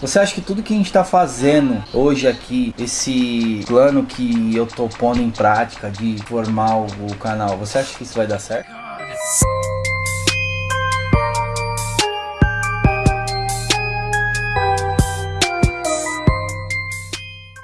Você acha que tudo que a gente tá fazendo hoje aqui, esse plano que eu tô pondo em prática de formar o, o canal, você acha que isso vai dar certo?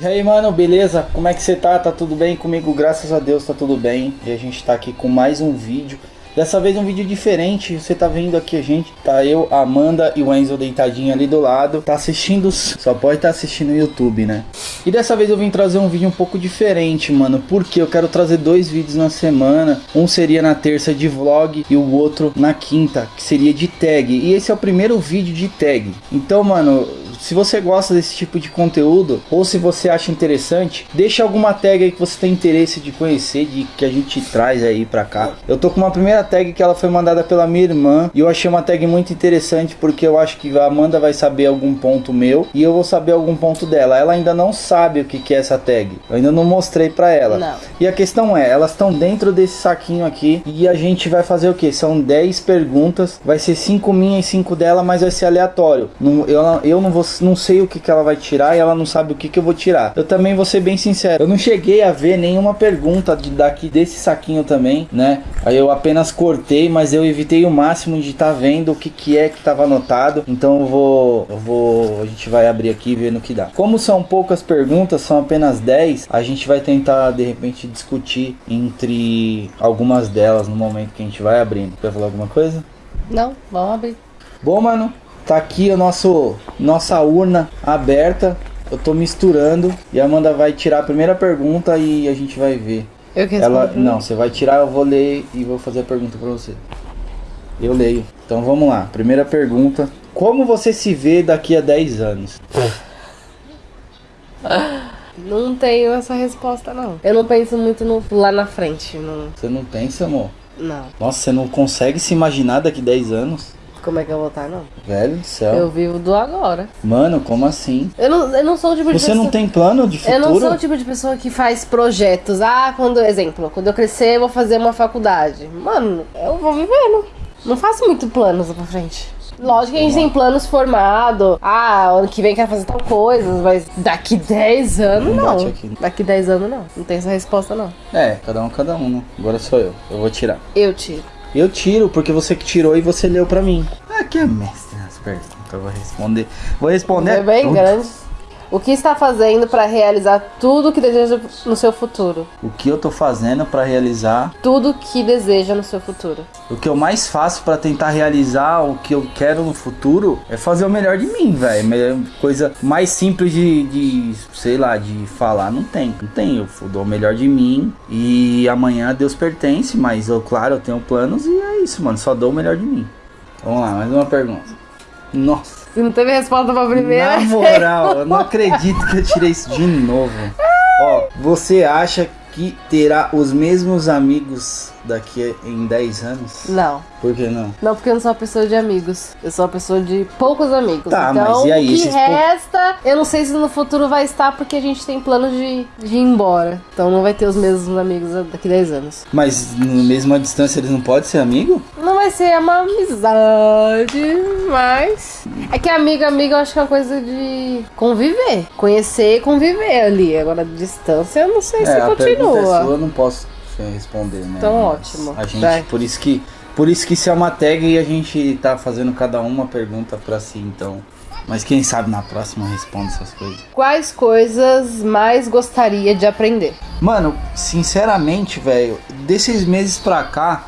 E aí, mano, beleza? Como é que você tá? Tá tudo bem comigo? Graças a Deus tá tudo bem. E a gente tá aqui com mais um vídeo. Dessa vez um vídeo diferente, você tá vendo aqui a gente, tá eu, a Amanda e o Enzo deitadinho ali do lado, tá assistindo, só pode estar tá assistindo no YouTube, né? E dessa vez eu vim trazer um vídeo um pouco diferente, mano, porque eu quero trazer dois vídeos na semana, um seria na terça de vlog e o outro na quinta, que seria de tag, e esse é o primeiro vídeo de tag. Então, mano, se você gosta desse tipo de conteúdo ou se você acha interessante, deixa alguma tag aí que você tem interesse de conhecer, de que a gente traz aí pra cá. Eu tô com uma primeira tag que ela foi mandada pela minha irmã e eu achei uma tag muito interessante porque eu acho que a Amanda vai saber algum ponto meu e eu vou saber algum ponto dela. Ela ainda não sabe o que, que é essa tag. Eu ainda não mostrei pra ela. Não. E a questão é, elas estão dentro desse saquinho aqui e a gente vai fazer o que? São 10 perguntas, vai ser 5 minhas e 5 dela, mas vai ser aleatório. Não, eu, eu não vou não sei o que, que ela vai tirar e ela não sabe o que, que eu vou tirar. Eu também vou ser bem sincero, eu não cheguei a ver nenhuma pergunta de, daqui desse saquinho também, né? Aí eu apenas cortei, mas eu evitei o máximo de estar tá vendo o que, que é que estava anotado. Então eu vou, eu vou, a gente vai abrir aqui e ver no que dá. Como são poucas perguntas, são apenas 10, a gente vai tentar de repente discutir entre algumas delas no momento que a gente vai abrindo. Quer falar alguma coisa? Não, vamos abrir. Bom, mano, Tá aqui a nosso, nossa urna aberta. Eu tô misturando e a Amanda vai tirar a primeira pergunta e a gente vai ver. Eu que Ela Não, você vai tirar, eu vou ler e vou fazer a pergunta pra você. Eu leio. Então vamos lá. Primeira pergunta. Como você se vê daqui a 10 anos? Não tenho essa resposta, não. Eu não penso muito no, lá na frente. Não. Você não pensa, amor? Não. Nossa, você não consegue se imaginar daqui a 10 anos? Como é que eu vou estar, não? Velho do céu. Eu vivo do agora. Mano, como assim? Eu não, eu não sou o tipo de Você pessoa... não tem plano de futuro? Eu não sou o tipo de pessoa que faz projetos. Ah, quando, exemplo, quando eu crescer eu vou fazer uma faculdade. Mano, eu vou vivendo. Não faço muito planos pra frente. Lógico que a gente tem planos formados. Ah, ano que vem quero fazer tal coisa, mas daqui 10 anos Não não. Daqui 10 anos não. Não tem essa resposta não. É, cada um, cada um. né? Agora sou eu. Eu vou tirar. Eu tiro. Eu tiro, porque você que tirou e você leu pra mim. Aqui é mestre nas perguntas. Eu vou responder. Vou responder. É bem tudo. grande. O que está fazendo para realizar tudo que deseja no seu futuro? O que eu tô fazendo pra realizar. Tudo que deseja no seu futuro. O que eu mais faço pra tentar realizar o que eu quero no futuro é fazer o melhor de mim, velho. Coisa mais simples de, de, sei lá, de falar. Não tem. Não tem. Eu dou o melhor de mim. E amanhã Deus pertence. Mas eu, claro, eu tenho planos. E é isso, mano. Só dou o melhor de mim. Vamos lá, mais uma pergunta. Nossa. Se não teve resposta pra primeira. Na moral, eu não acredito que eu tirei isso de novo. Ó, você acha que terá os mesmos amigos daqui em 10 anos? Não. Por que não? Não, porque eu não sou uma pessoa de amigos. Eu sou uma pessoa de poucos amigos. Tá, então, mas e aí, o que esses pou- resta, eu não sei se no futuro vai estar, porque a gente tem planos de, de ir embora. Então não vai ter os mesmos amigos daqui 10 anos. Mas no mesma distância eles não podem ser amigo? Não vai ser uma amizade, mas. É que amigo, amigo, eu acho que é uma coisa de conviver. Conhecer e conviver ali. Agora, distância, eu não sei se a é continua. sua, eu não posso responder, né? Então, Mas ótimo. A gente, Vai. por isso que, por isso que isso é uma tag e a gente tá fazendo cada uma pergunta pra si, então. Mas quem sabe na próxima eu respondo essas coisas. Quais coisas mais gostaria de aprender? Mano, sinceramente, velho, desses meses pra cá,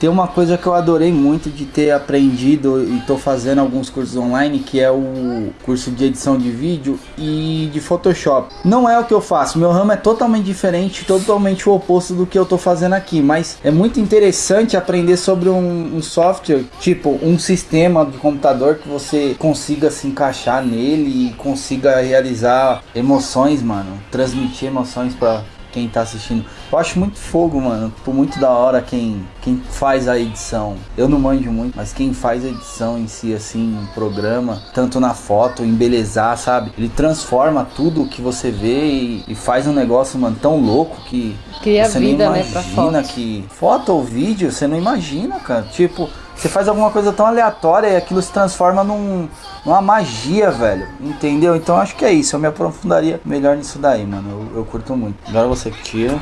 tem uma coisa que eu adorei muito de ter aprendido e tô fazendo alguns cursos online, que é o curso de edição de vídeo e de Photoshop. Não é o que eu faço, meu ramo é totalmente diferente, totalmente o oposto do que eu tô fazendo aqui, mas é muito interessante aprender sobre um, um software, tipo um sistema de computador que você consiga se encaixar nele e consiga realizar emoções, mano, transmitir emoções pra quem tá assistindo. Eu acho muito fogo, mano. Tipo, muito da hora quem, quem faz a edição. Eu não manjo muito, mas quem faz a edição em si, assim, um programa, tanto na foto, embelezar, sabe? Ele transforma tudo que você vê e, e faz um negócio, mano, tão louco que Cria você vida, nem né, imagina pra foto. que foto ou vídeo, você não imagina, cara. Tipo, Você faz alguma coisa tão aleatória e aquilo se transforma num, numa magia, velho. Entendeu? Então acho que é isso. Eu me aprofundaria melhor nisso daí, mano. Eu, eu curto muito. Agora você tira.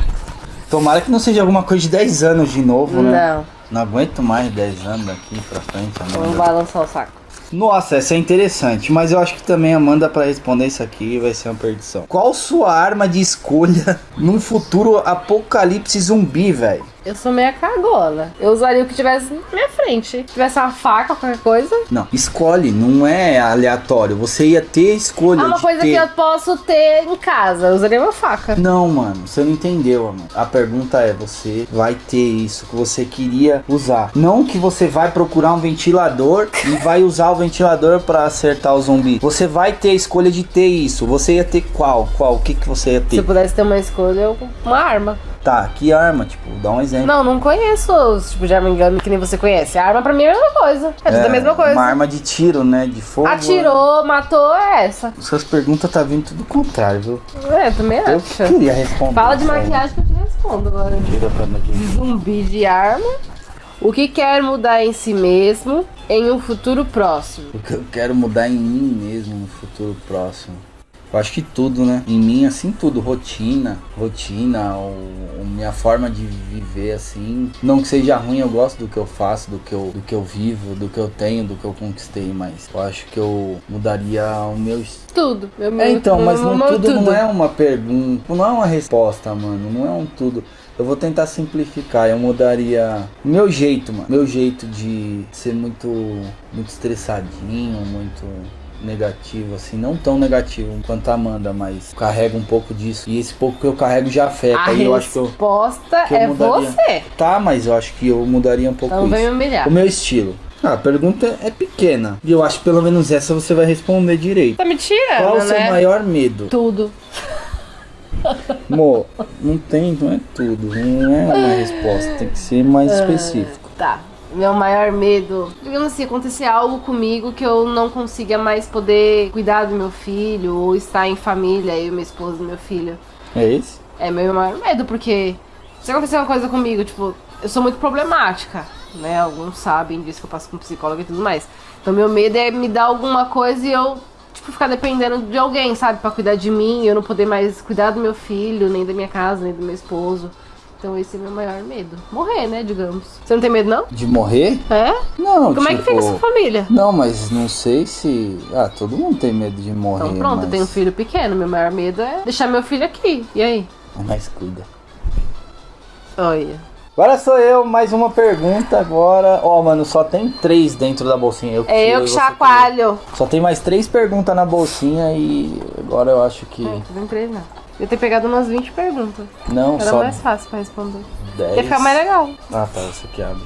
Tomara que não seja alguma coisa de 10 anos de novo, né? Não. Não aguento mais 10 anos daqui pra frente, Vamos balançar o saco. Nossa, essa é interessante, mas eu acho que também Amanda pra responder isso aqui vai ser uma perdição. Qual sua arma de escolha num futuro apocalipse zumbi, velho? Eu sou meia cagona. Eu usaria o que tivesse na minha frente. Se tivesse uma faca, qualquer coisa. Não, escolhe, não é aleatório. Você ia ter escolha Ah, uma coisa ter... que eu posso ter em casa. Eu usaria uma faca. Não, mano, você não entendeu, mano. A pergunta é: você vai ter isso que você queria usar. Não que você vai procurar um ventilador e vai usar o ventilador pra acertar o zumbi. Você vai ter a escolha de ter isso. Você ia ter qual? Qual? O que, que você ia Se ter? eu pudesse ter uma escolha, eu uma arma. Tá, que arma? Tipo, dá um exemplo. Não, não conheço os tipos de arma engano que nem você conhece. A arma pra mim é a mesma coisa. É tudo a mesma coisa. Uma arma de tiro, né? De fogo. Atirou, matou, é essa. Suas perguntas tá vindo tudo contrário, viu? É, também Eu acho. queria responder. Fala de isso aí. maquiagem que eu te respondo agora. Tira pra. Zumbi de arma. O que quer mudar em si mesmo em um futuro próximo? O que eu quero mudar em mim mesmo no futuro próximo. Eu acho que tudo, né? Em mim, assim, tudo. Rotina, rotina, ou, ou minha forma de viver, assim. Não que seja ruim, eu gosto do que eu faço, do que eu, do que eu vivo, do que eu tenho, do que eu conquistei, mas eu acho que eu mudaria o meu. Tudo. Meu, É, meu- então, mas meu- não, meu tudo, não é uma pergunta, não é uma resposta, mano. Não é um tudo. Eu vou tentar simplificar. Eu mudaria o meu jeito, mano. Meu jeito de ser muito, muito estressadinho, muito negativo, assim. Não tão negativo quanto a Amanda, mas carrego um pouco disso. E esse pouco que eu carrego já afeta. A e eu acho que eu. resposta é mudaria. você. Tá, mas eu acho que eu mudaria um pouco Então vem isso. humilhar. O meu estilo. Ah, a pergunta é pequena. E eu acho que pelo menos essa você vai responder direito. Tá me tirando, Qual o seu né? maior medo? Tudo. Mo, não tem, não é tudo, não é uma resposta, tem que ser mais específico. Tá. Meu maior medo, digamos assim, acontecer algo comigo que eu não consiga mais poder cuidar do meu filho ou estar em família, eu, minha esposa e meu filho. É esse? É meu maior medo, porque se acontecer uma coisa comigo, tipo, eu sou muito problemática, né? Alguns sabem disso que eu passo com psicóloga e tudo mais. Então meu medo é me dar alguma coisa e eu, tipo, ficar dependendo de alguém, sabe? Pra cuidar de mim, eu não poder mais cuidar do meu filho, nem da minha casa, nem do meu esposo. Então esse é meu maior medo. Morrer, né, digamos. Você não tem medo, não? De morrer? É? Não, Como é que tipo, fica sua família? Não, mas não sei se. Ah, todo mundo tem medo de morrer. Então pronto, mas... eu tenho um filho pequeno, meu maior medo é deixar meu filho aqui. E aí? Mas cuida. Olha. Agora sou eu, mais uma pergunta agora. Ó, mano, só tem três dentro da bolsinha. Eu É eu que você chacoalho. Só tem mais três perguntas na bolsinha e agora eu acho que. Não, tudo empresa não. Eu ter pegado umas 20 perguntas. Não, Era só mais fácil pra responder. 10. Ia ficar mais legal. Ah, tá, essa aqui abre.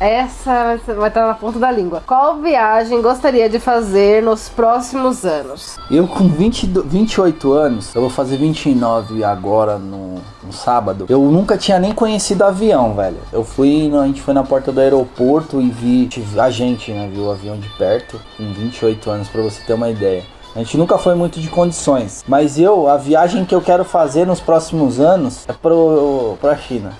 Essa vai estar na ponta da língua. Qual viagem gostaria de fazer nos próximos anos? Eu com 20, do- 28 anos, eu vou fazer 29 agora no, no sábado. Eu nunca tinha nem conhecido avião, velho. Eu fui, a gente foi na porta do aeroporto e vi, a gente, né, viu o avião de perto, com 28 anos, pra você ter uma ideia. A gente nunca foi muito de condições, mas eu, a viagem que eu quero fazer nos próximos anos é pro, pra China.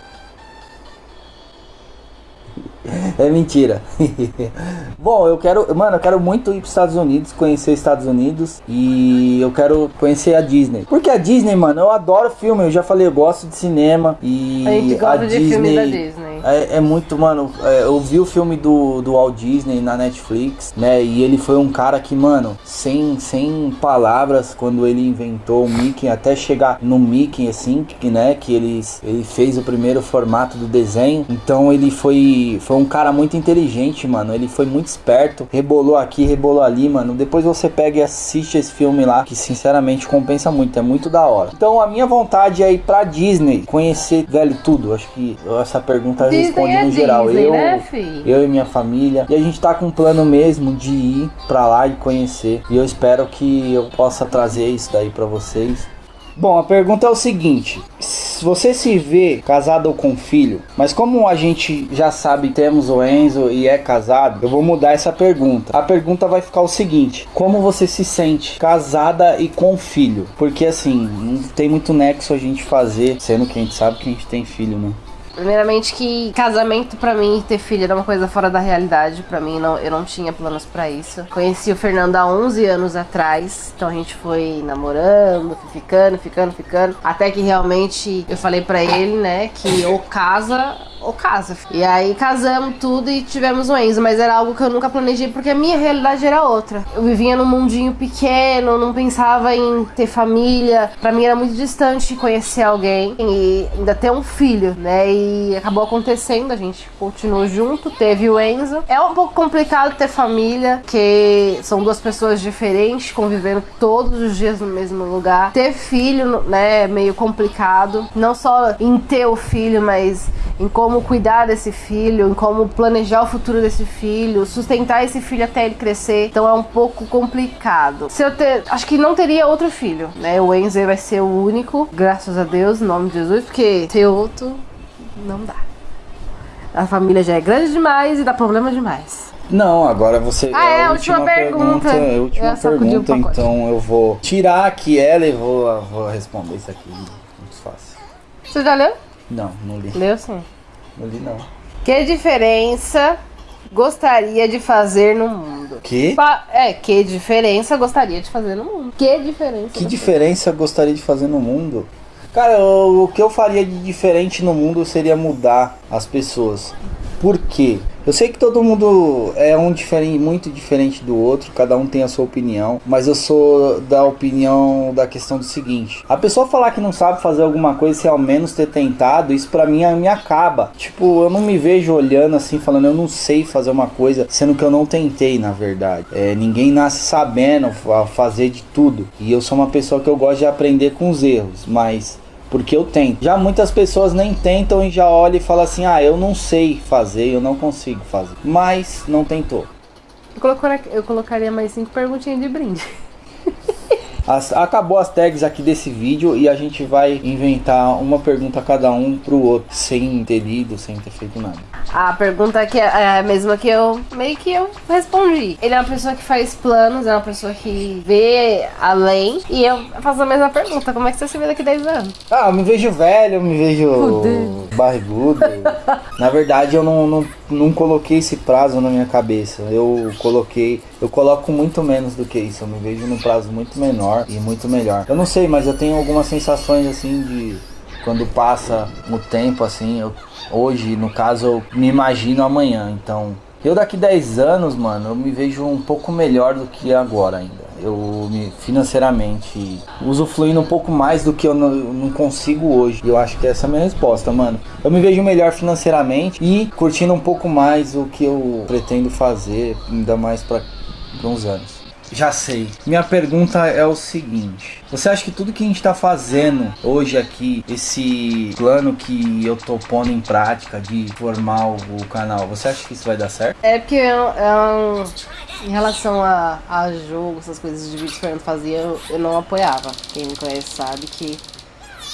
É mentira. Bom, eu quero, mano, eu quero muito ir para os Estados Unidos, conhecer os Estados Unidos e eu quero conhecer a Disney. Porque a Disney, mano, eu adoro filme, eu já falei, eu gosto de cinema e A gente gosta de filme da Disney. É, é muito, mano, é, eu vi o filme do, do Walt Disney na Netflix, né? E ele foi um cara que, mano, sem, sem palavras, quando ele inventou o Mickey, até chegar no Mickey, assim, que, né? Que ele, ele fez o primeiro formato do desenho. Então ele foi, foi um cara muito inteligente, mano. Ele foi muito esperto, rebolou aqui, rebolou ali, mano. Depois você pega e assiste esse filme lá, que sinceramente compensa muito, é muito da hora. Então a minha vontade é ir pra Disney, conhecer, velho, tudo. Acho que essa pergunta Disney responde é no geral. Disney, eu, né, eu e minha família. E a gente tá com um plano mesmo de ir pra lá e conhecer. E eu espero que eu possa trazer isso daí pra vocês. Bom, a pergunta é o seguinte: se você se vê casado ou com filho, mas como a gente já sabe temos o Enzo e é casado, eu vou mudar essa pergunta. A pergunta vai ficar o seguinte: como você se sente casada e com filho? Porque assim, não tem muito nexo a gente fazer, sendo que a gente sabe que a gente tem filho, né? Primeiramente que casamento para mim, ter filho era uma coisa fora da realidade. para mim, não, eu não tinha planos para isso. Conheci o Fernando há 11 anos atrás. Então a gente foi namorando, ficando, ficando, ficando. Até que realmente eu falei para ele, né, que ou casa ou casa. E aí casamos tudo e tivemos um Enzo, mas era algo que eu nunca planejei porque a minha realidade era outra. Eu vivia num mundinho pequeno, não pensava em ter família. Para mim era muito distante conhecer alguém e ainda ter um filho, né? E acabou acontecendo, a gente continuou junto, teve o Enzo. É um pouco complicado ter família, que são duas pessoas diferentes convivendo todos os dias no mesmo lugar. Ter filho, né, é meio complicado, não só em ter o filho, mas em como cuidar desse filho, em como planejar o futuro desse filho, sustentar esse filho até ele crescer. Então é um pouco complicado. Se eu ter, acho que não teria outro filho, né? O Enzo vai ser o único, graças a Deus, em nome de Jesus, porque ter outro não dá. A família já é grande demais e dá problema demais. Não, agora você. Ah, é, a última, última pergunta. pergunta é a última pergunta, então eu vou tirar aqui ela e vou, vou responder isso aqui. Muito fácil. Você já leu? Não, não li. Leu sim. Não li não. Que diferença gostaria de fazer no mundo? Que? É, que diferença gostaria de fazer no mundo? Que diferença? Que diferença gostaria de fazer no mundo? Cara, o, o que eu faria de diferente no mundo seria mudar as pessoas. Por quê? Eu sei que todo mundo é um diferente, muito diferente do outro, cada um tem a sua opinião, mas eu sou da opinião da questão do seguinte: a pessoa falar que não sabe fazer alguma coisa se ao menos ter tentado, isso para mim me acaba. Tipo, eu não me vejo olhando assim falando eu não sei fazer uma coisa, sendo que eu não tentei, na verdade. É, ninguém nasce sabendo fazer de tudo. E eu sou uma pessoa que eu gosto de aprender com os erros, mas porque eu tento. Já muitas pessoas nem tentam e já olham e falam assim: ah, eu não sei fazer, eu não consigo fazer. Mas não tentou. Eu, colocaria, eu colocaria mais cinco perguntinhas de brinde. As, acabou as tags aqui desse vídeo e a gente vai inventar uma pergunta a cada um pro outro, sem ter lido, sem ter feito nada. A pergunta que é, é a mesma que eu meio que eu respondi. Ele é uma pessoa que faz planos, é uma pessoa que vê além. E eu faço a mesma pergunta: como é que você se vê daqui 10 anos? Ah, eu me vejo velho, eu me vejo barrigudo. Na verdade, eu não, não, não coloquei esse prazo na minha cabeça. Eu coloquei, eu coloco muito menos do que isso. Eu me vejo num prazo muito menor e muito melhor. Eu não sei, mas eu tenho algumas sensações assim de quando passa o tempo assim, eu, hoje no caso eu me imagino amanhã, então eu daqui 10 anos, mano, eu me vejo um pouco melhor do que agora ainda. Eu me financeiramente usufruindo um pouco mais do que eu não, não consigo hoje. Eu acho que essa é a minha resposta, mano. Eu me vejo melhor financeiramente e curtindo um pouco mais o que eu pretendo fazer, ainda mais para uns anos. Já sei. Minha pergunta é o seguinte: Você acha que tudo que a gente tá fazendo hoje aqui, esse plano que eu tô pondo em prática de formar o, canal, você acha que isso vai dar certo? É porque é um, em relação a, a jogo, essas coisas de vídeo que eu fazia, eu, eu não apoiava. Quem me conhece sabe que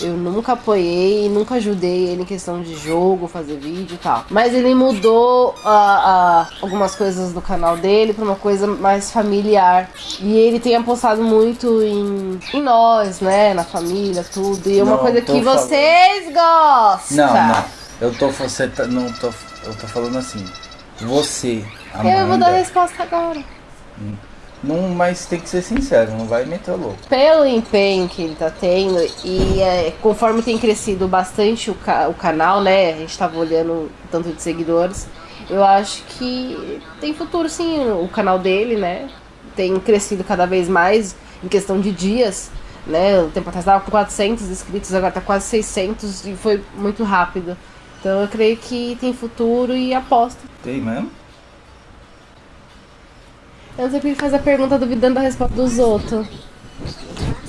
eu nunca apoiei e nunca ajudei ele em questão de jogo, fazer vídeo e tal. Mas ele mudou uh, uh, algumas coisas do canal dele pra uma coisa mais familiar. E ele tem apostado muito em, em nós, né? Na família, tudo. E é uma coisa que vocês gostam. Não, não. Eu tô. Você tá, não tô. Eu tô falando assim. Você. Amanda, eu vou dar a resposta agora. Hum. Não, mas tem que ser sincero, não vai meter o louco. Pelo empenho que ele tá tendo e é, conforme tem crescido bastante o, ca o canal, né? A gente tava olhando tanto de seguidores. Eu acho que tem futuro sim o canal dele, né? Tem crescido cada vez mais em questão de dias, né? O tempo atrás tava com 400 inscritos, agora tá quase 600 e foi muito rápido. Então eu creio que tem futuro e aposto. Tem mesmo? Eu sempre faz a pergunta duvidando da resposta dos outros.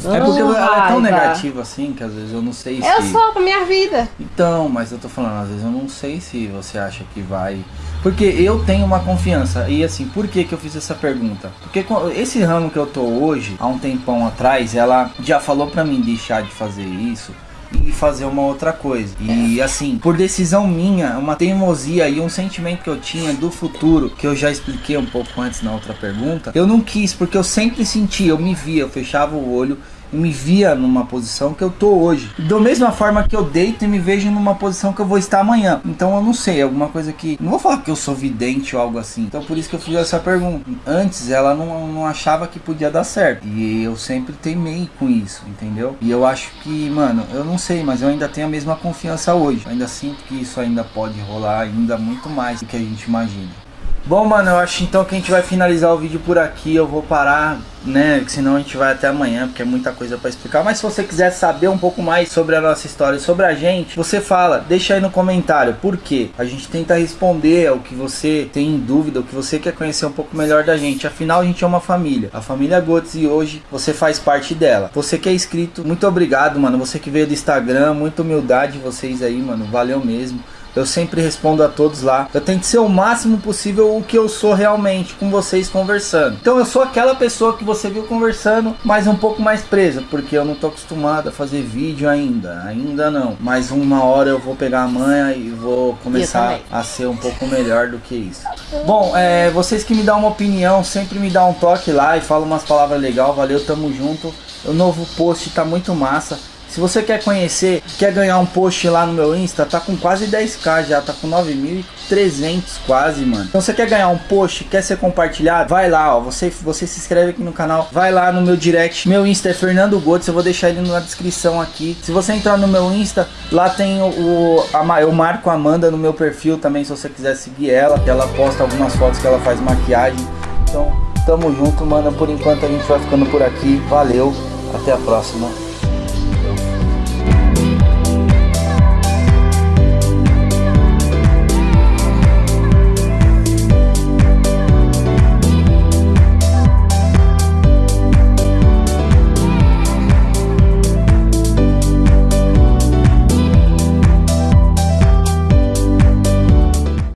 É porque ela é tão negativa assim que às vezes eu não sei se. Eu sou pra minha vida. Então, mas eu tô falando, às vezes eu não sei se você acha que vai. Porque eu tenho uma confiança. E assim, por que, que eu fiz essa pergunta? Porque esse ramo que eu tô hoje, há um tempão atrás, ela já falou pra mim deixar de fazer isso e fazer uma outra coisa. E assim, por decisão minha, uma teimosia e um sentimento que eu tinha do futuro, que eu já expliquei um pouco antes na outra pergunta, eu não quis, porque eu sempre sentia, eu me via, eu fechava o olho me via numa posição que eu tô hoje. Da mesma forma que eu deito e me vejo numa posição que eu vou estar amanhã. Então eu não sei, alguma coisa que. Não vou falar que eu sou vidente ou algo assim. Então por isso que eu fiz essa pergunta. Antes ela não, não achava que podia dar certo. E eu sempre teimei com isso, entendeu? E eu acho que, mano, eu não sei, mas eu ainda tenho a mesma confiança hoje. Eu ainda sinto que isso ainda pode rolar ainda muito mais do que a gente imagina. Bom, mano, eu acho então que a gente vai finalizar o vídeo por aqui. Eu vou parar, né? Senão a gente vai até amanhã, porque é muita coisa para explicar. Mas se você quiser saber um pouco mais sobre a nossa história, sobre a gente, você fala, deixa aí no comentário. Por quê? A gente tenta responder ao que você tem em dúvida, o que você quer conhecer um pouco melhor da gente. Afinal, a gente é uma família. A família Gotes e hoje você faz parte dela. Você que é inscrito, muito obrigado, mano. Você que veio do Instagram, muita humildade vocês aí, mano. Valeu mesmo. Eu sempre respondo a todos lá. Eu tento ser o máximo possível o que eu sou realmente com vocês conversando. Então eu sou aquela pessoa que você viu conversando, mas um pouco mais presa, porque eu não tô acostumado a fazer vídeo ainda. Ainda não. Mas uma hora eu vou pegar a manha e vou começar a ser um pouco melhor do que isso. Bom, é, vocês que me dão uma opinião, sempre me dá um toque lá e fala umas palavras legais. Valeu, tamo junto. O novo post tá muito massa. Se você quer conhecer, quer ganhar um post lá no meu Insta, tá com quase 10k já, tá com 9.300 quase, mano. Então você quer ganhar um post, quer ser compartilhado, vai lá, ó, você, você se inscreve aqui no canal, vai lá no meu direct, meu Insta é Fernando Gotes, eu vou deixar ele na descrição aqui. Se você entrar no meu Insta, lá tem o, o a, eu marco a Amanda no meu perfil também, se você quiser seguir ela, ela posta algumas fotos que ela faz maquiagem. Então, tamo junto, mano, por enquanto a gente vai ficando por aqui, valeu, até a próxima.